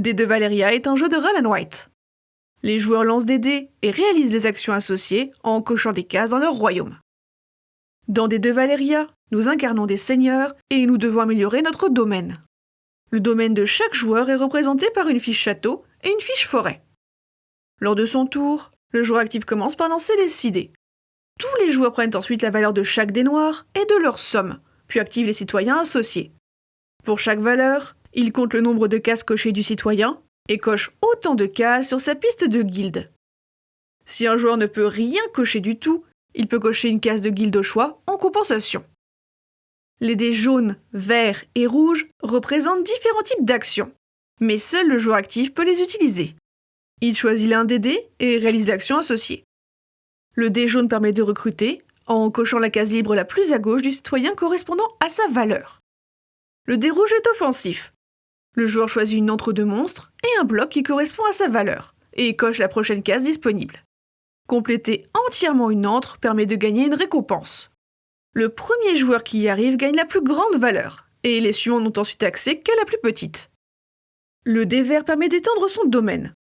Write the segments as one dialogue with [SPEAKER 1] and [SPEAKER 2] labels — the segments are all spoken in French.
[SPEAKER 1] D2 Valeria est un jeu de Roll and White. Les joueurs lancent des dés et réalisent des actions associées en cochant des cases dans leur royaume. Dans D2 Valeria, nous incarnons des seigneurs et nous devons améliorer notre domaine. Le domaine de chaque joueur est représenté par une fiche château et une fiche forêt. Lors de son tour, le joueur actif commence par lancer les 6 dés. Tous les joueurs prennent ensuite la valeur de chaque dé noir et de leur somme, puis activent les citoyens associés. Pour chaque valeur, il compte le nombre de cases cochées du citoyen et coche autant de cases sur sa piste de guilde. Si un joueur ne peut rien cocher du tout, il peut cocher une case de guilde au choix en compensation. Les dés jaunes, verts et rouges représentent différents types d'actions, mais seul le joueur actif peut les utiliser. Il choisit l'un des dés et réalise l'action associée. Le dé jaune permet de recruter en cochant la case libre la plus à gauche du citoyen correspondant à sa valeur. Le dé rouge est offensif. Le joueur choisit une entre deux monstres et un bloc qui correspond à sa valeur, et coche la prochaine case disponible. Compléter entièrement une entre permet de gagner une récompense. Le premier joueur qui y arrive gagne la plus grande valeur, et les suivants n'ont ensuite accès qu'à la plus petite. Le dé vert permet d'étendre son domaine.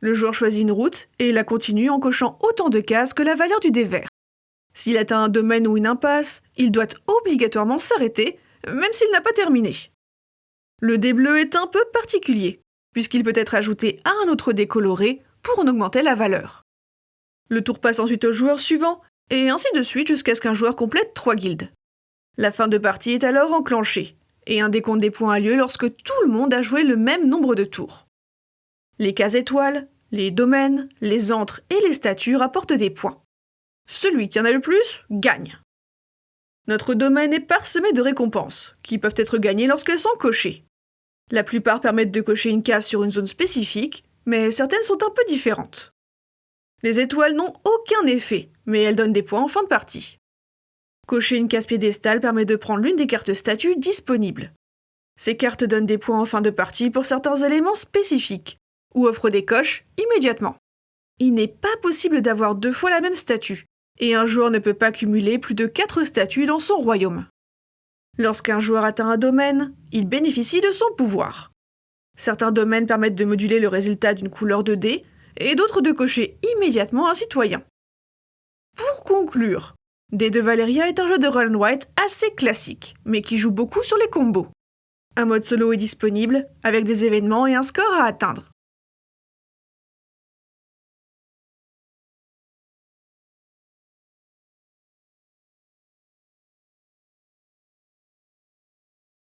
[SPEAKER 1] Le joueur choisit une route et la continue en cochant autant de cases que la valeur du dé vert. S'il atteint un domaine ou une impasse, il doit obligatoirement s'arrêter, même s'il n'a pas terminé. Le dé bleu est un peu particulier, puisqu'il peut être ajouté à un autre dé coloré pour en augmenter la valeur. Le tour passe ensuite au joueur suivant, et ainsi de suite jusqu'à ce qu'un joueur complète trois guildes. La fin de partie est alors enclenchée, et un décompte des points a lieu lorsque tout le monde a joué le même nombre de tours. Les cases étoiles, les domaines, les antres et les statues rapportent des points. Celui qui en a le plus gagne. Notre domaine est parsemé de récompenses, qui peuvent être gagnées lorsqu'elles sont cochées. La plupart permettent de cocher une case sur une zone spécifique, mais certaines sont un peu différentes. Les étoiles n'ont aucun effet, mais elles donnent des points en fin de partie. Cocher une case piédestale permet de prendre l'une des cartes statues disponibles. Ces cartes donnent des points en fin de partie pour certains éléments spécifiques, ou offrent des coches immédiatement. Il n'est pas possible d'avoir deux fois la même statue, et un joueur ne peut pas cumuler plus de 4 statues dans son royaume. Lorsqu'un joueur atteint un domaine, il bénéficie de son pouvoir. Certains domaines permettent de moduler le résultat d'une couleur de dés, et d'autres de cocher immédiatement un citoyen. Pour conclure, D2 Valeria est un jeu de Roll White assez classique, mais qui joue beaucoup sur les combos. Un mode solo est disponible, avec des événements et un score à atteindre.